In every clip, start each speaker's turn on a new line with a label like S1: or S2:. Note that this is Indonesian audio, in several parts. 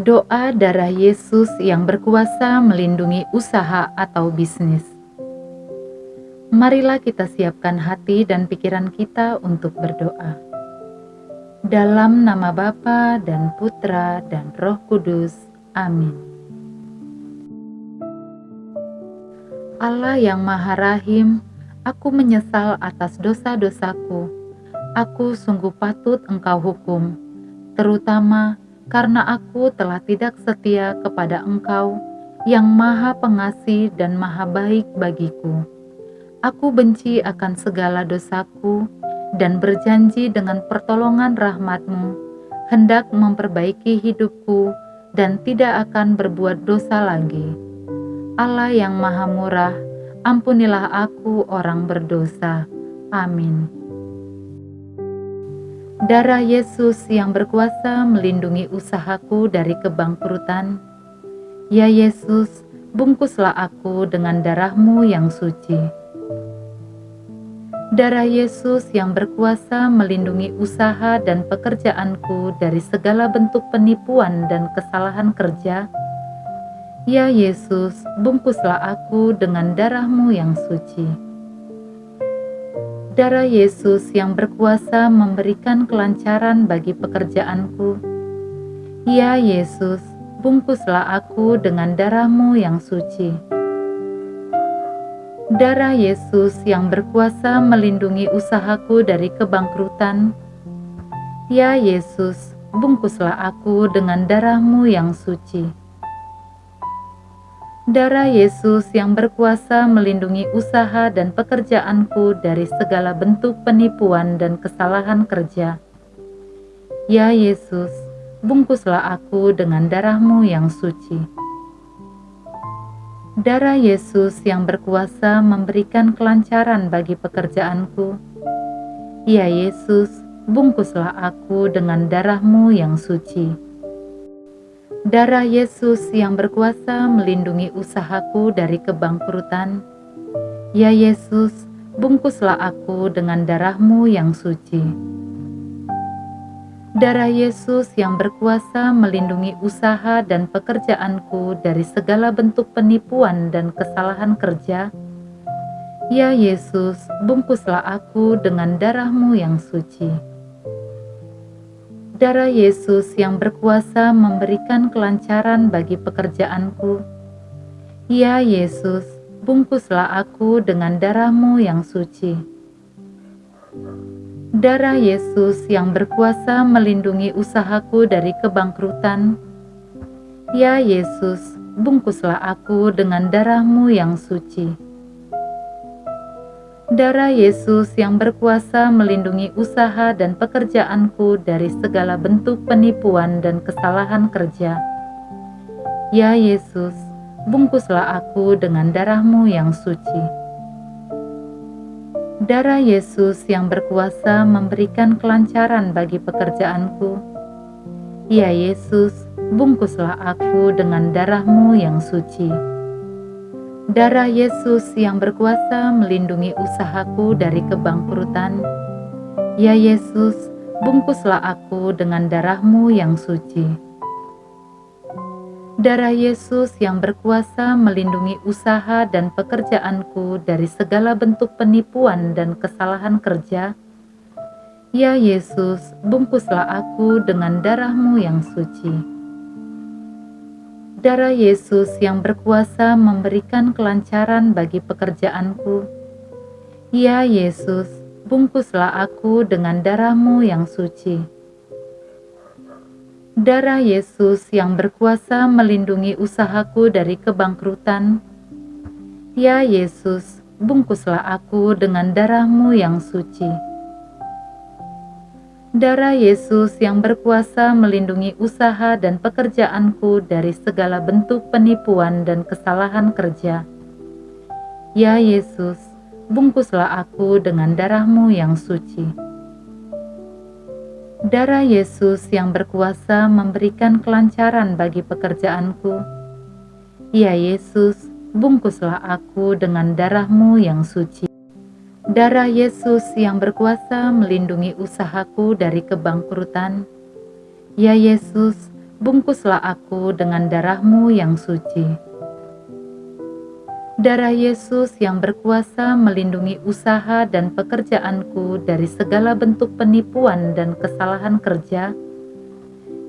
S1: Doa darah Yesus yang berkuasa melindungi usaha atau bisnis. Marilah kita siapkan hati dan pikiran kita untuk berdoa. Dalam nama Bapa dan Putra dan Roh Kudus. Amin. Allah yang Maha Rahim, aku menyesal atas dosa-dosaku. Aku sungguh patut Engkau hukum, terutama karena aku telah tidak setia kepada Engkau yang Maha Pengasih dan Maha Baik bagiku. Aku benci akan segala dosaku dan berjanji dengan pertolongan rahmat-Mu hendak memperbaiki hidupku dan tidak akan berbuat dosa lagi. Allah yang Maha Murah, ampunilah aku orang berdosa. Amin. Darah Yesus yang berkuasa melindungi usahaku dari kebangkrutan. Ya Yesus, bungkuslah aku dengan darahmu yang suci. Darah Yesus yang berkuasa melindungi usaha dan pekerjaanku dari segala bentuk penipuan dan kesalahan kerja. Ya Yesus, bungkuslah aku dengan darahmu yang suci darah Yesus yang berkuasa memberikan kelancaran bagi pekerjaanku. Ya Yesus, bungkuslah aku dengan darahmu yang suci. Darah Yesus yang berkuasa melindungi usahaku dari kebangkrutan. Ya Yesus, bungkuslah aku dengan darahmu yang suci darah Yesus yang berkuasa melindungi usaha dan pekerjaanku dari segala bentuk penipuan dan kesalahan kerja. Ya Yesus, bungkuslah aku dengan darahmu yang suci. Darah Yesus yang berkuasa memberikan kelancaran bagi pekerjaanku. Ya Yesus, bungkuslah aku dengan darahmu yang suci Darah Yesus yang berkuasa melindungi usahaku dari kebangkrutan. Ya Yesus, bungkuslah aku dengan darahmu yang suci. Darah Yesus yang berkuasa melindungi usaha dan pekerjaanku dari segala bentuk penipuan dan kesalahan kerja. Ya Yesus, bungkuslah aku dengan darahmu yang suci darah Yesus yang berkuasa memberikan kelancaran bagi pekerjaanku. Ya Yesus, bungkuslah aku dengan darahmu yang suci. Darah Yesus yang berkuasa melindungi usahaku dari kebangkrutan. Ya Yesus, bungkuslah aku dengan darahmu yang suci darah Yesus yang berkuasa melindungi usaha dan pekerjaanku dari segala bentuk penipuan dan kesalahan kerja. Ya Yesus, bungkuslah aku dengan darahmu yang suci. Darah Yesus yang berkuasa memberikan kelancaran bagi pekerjaanku. Ya Yesus, bungkuslah aku dengan darahmu yang suci. Darah Yesus yang berkuasa melindungi usahaku dari kebangkrutan. Ya Yesus, bungkuslah aku dengan darahmu yang suci. Darah Yesus yang berkuasa melindungi usaha dan pekerjaanku dari segala bentuk penipuan dan kesalahan kerja. Ya Yesus, bungkuslah aku dengan darahmu yang suci darah Yesus yang berkuasa memberikan kelancaran bagi pekerjaanku. Ya Yesus, bungkuslah aku dengan darahmu yang suci. Darah Yesus yang berkuasa melindungi usahaku dari kebangkrutan. Ya Yesus, bungkuslah aku dengan darahmu yang suci darah Yesus yang berkuasa melindungi usaha dan pekerjaanku dari segala bentuk penipuan dan kesalahan kerja. Ya Yesus, bungkuslah aku dengan darahmu yang suci. Darah Yesus yang berkuasa memberikan kelancaran bagi pekerjaanku. Ya Yesus, bungkuslah aku dengan darahmu yang suci. Darah Yesus yang berkuasa melindungi usahaku dari kebangkrutan. Ya Yesus, bungkuslah aku dengan darahmu yang suci. Darah Yesus yang berkuasa melindungi usaha dan pekerjaanku dari segala bentuk penipuan dan kesalahan kerja.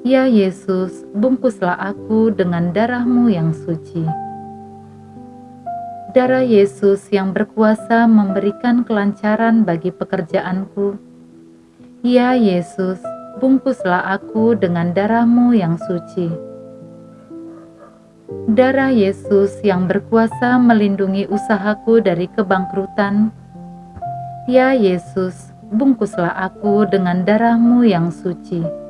S1: Ya Yesus, bungkuslah aku dengan darahmu yang suci. Darah Yesus yang berkuasa memberikan kelancaran bagi pekerjaanku. Ya Yesus, bungkuslah aku dengan darahmu yang suci. Darah Yesus yang berkuasa melindungi usahaku dari kebangkrutan. Ya Yesus, bungkuslah aku dengan darahmu yang suci.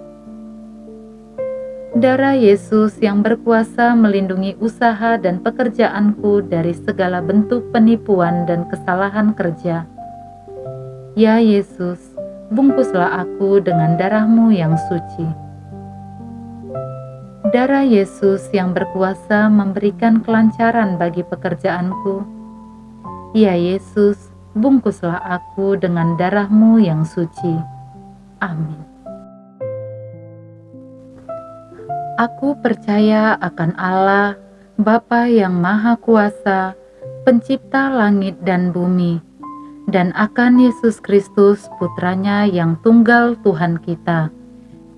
S1: Darah Yesus yang berkuasa melindungi usaha dan pekerjaanku dari segala bentuk penipuan dan kesalahan kerja. Ya Yesus, bungkuslah aku dengan darahmu yang suci. Darah Yesus yang berkuasa memberikan kelancaran bagi pekerjaanku. Ya Yesus, bungkuslah aku dengan darahmu yang suci. Amin. Aku percaya akan Allah, Bapa yang Maha Kuasa, Pencipta langit dan bumi, dan akan Yesus Kristus, Putranya yang tunggal Tuhan kita,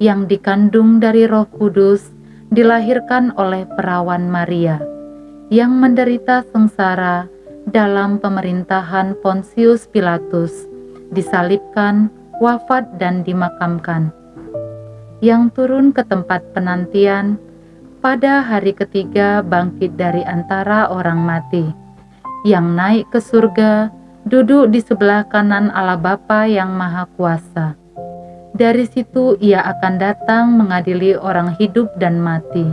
S1: yang dikandung dari Roh Kudus, dilahirkan oleh perawan Maria, yang menderita sengsara dalam pemerintahan Pontius Pilatus, disalibkan, wafat, dan dimakamkan yang turun ke tempat penantian, pada hari ketiga bangkit dari antara orang mati, yang naik ke surga, duduk di sebelah kanan Allah Bapa yang Maha Kuasa. Dari situ ia akan datang mengadili orang hidup dan mati.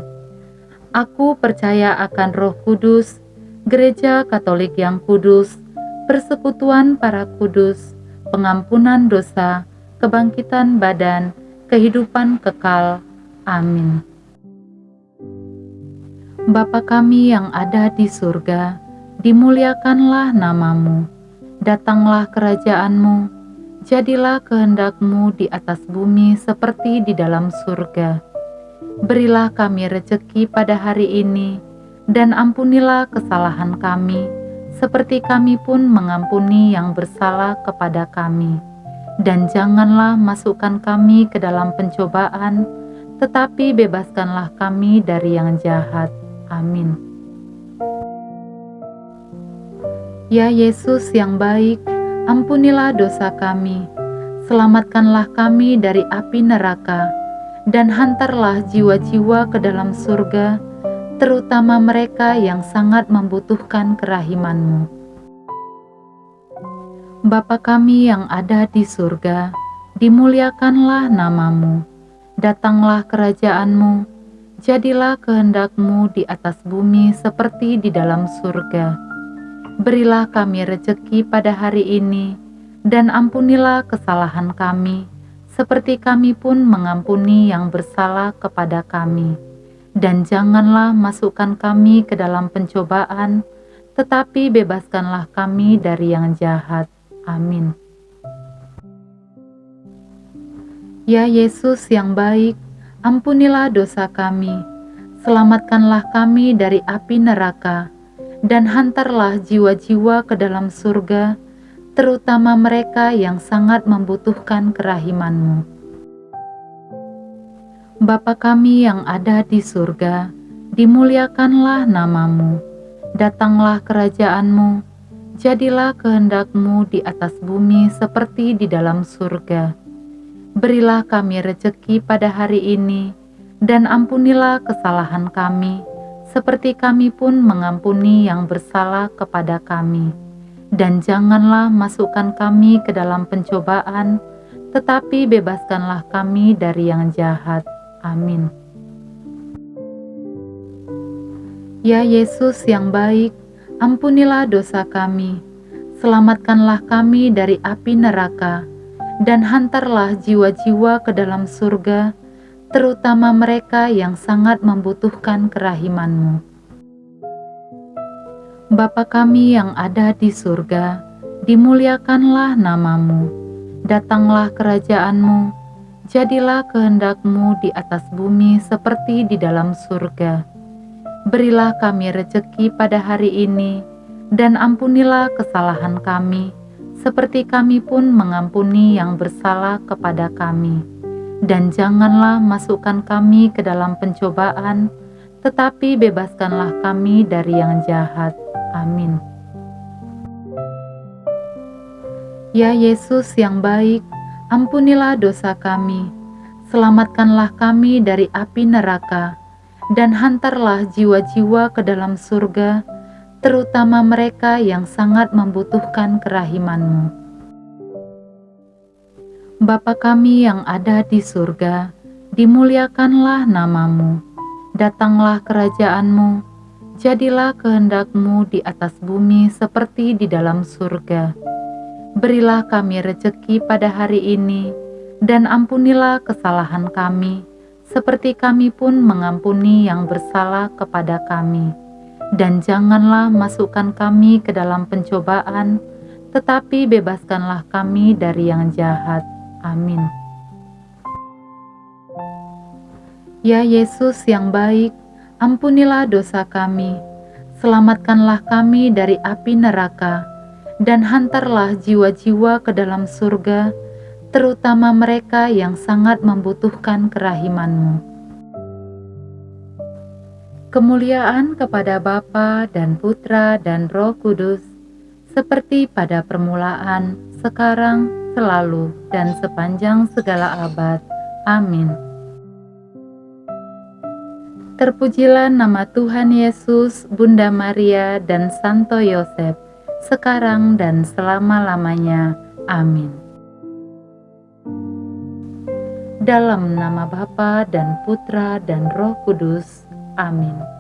S1: Aku percaya akan roh kudus, gereja katolik yang kudus, persekutuan para kudus, pengampunan dosa, kebangkitan badan, kehidupan kekal. Amin. Bapa kami yang ada di surga, dimuliakanlah namamu, datanglah kerajaanmu, jadilah kehendakmu di atas bumi seperti di dalam surga. Berilah kami rejeki pada hari ini, dan ampunilah kesalahan kami, seperti kami pun mengampuni yang bersalah kepada kami dan janganlah masukkan kami ke dalam pencobaan, tetapi bebaskanlah kami dari yang jahat. Amin. Ya Yesus yang baik, ampunilah dosa kami, selamatkanlah kami dari api neraka, dan hantarlah jiwa-jiwa ke dalam surga, terutama mereka yang sangat membutuhkan kerahimanmu. Bapa kami yang ada di surga, dimuliakanlah namamu, datanglah kerajaanmu, jadilah kehendakmu di atas bumi seperti di dalam surga. Berilah kami rejeki pada hari ini, dan ampunilah kesalahan kami, seperti kami pun mengampuni yang bersalah kepada kami. Dan janganlah masukkan kami ke dalam pencobaan, tetapi bebaskanlah kami dari yang jahat. Amin. Ya Yesus yang baik, ampunilah dosa kami, selamatkanlah kami dari api neraka, dan hantarlah jiwa-jiwa ke dalam surga, terutama mereka yang sangat membutuhkan kerahimanmu. Bapa kami yang ada di surga, dimuliakanlah namamu, datanglah kerajaanmu, jadilah kehendakmu di atas bumi seperti di dalam surga. Berilah kami rejeki pada hari ini, dan ampunilah kesalahan kami, seperti kami pun mengampuni yang bersalah kepada kami. Dan janganlah masukkan kami ke dalam pencobaan, tetapi bebaskanlah kami dari yang jahat. Amin. Ya Yesus yang baik, ampunilah dosa kami, selamatkanlah kami dari api neraka, dan hantarlah jiwa-jiwa ke dalam surga, terutama mereka yang sangat membutuhkan kerahimanmu. Bapa kami yang ada di surga, dimuliakanlah namamu, datanglah kerajaanmu, Jadilah kehendakmu di atas bumi seperti di dalam surga. Berilah kami rejeki pada hari ini, dan ampunilah kesalahan kami, seperti kami pun mengampuni yang bersalah kepada kami. Dan janganlah masukkan kami ke dalam pencobaan, tetapi bebaskanlah kami dari yang jahat. Amin. Ya Yesus yang baik, ampunilah dosa kami, selamatkanlah kami dari api neraka, dan hantarlah jiwa-jiwa ke dalam surga, terutama mereka yang sangat membutuhkan kerahimanmu. Bapa kami yang ada di surga, dimuliakanlah namamu, datanglah kerajaanmu, jadilah kehendakmu di atas bumi seperti di dalam surga. Berilah kami rejeki pada hari ini, dan ampunilah kesalahan kami, seperti kami pun mengampuni yang bersalah kepada kami. Dan janganlah masukkan kami ke dalam pencobaan, tetapi bebaskanlah kami dari yang jahat. Amin. Ya Yesus yang baik, ampunilah dosa kami, selamatkanlah kami dari api neraka dan hantarlah jiwa-jiwa ke dalam surga, terutama mereka yang sangat membutuhkan kerahimanmu. Kemuliaan kepada Bapa dan Putra dan Roh Kudus, seperti pada permulaan, sekarang, selalu, dan sepanjang segala abad. Amin. Terpujilah nama Tuhan Yesus, Bunda Maria, dan Santo Yosef sekarang dan selama-lamanya. Amin. Dalam nama Bapa dan Putra dan Roh Kudus. Amin.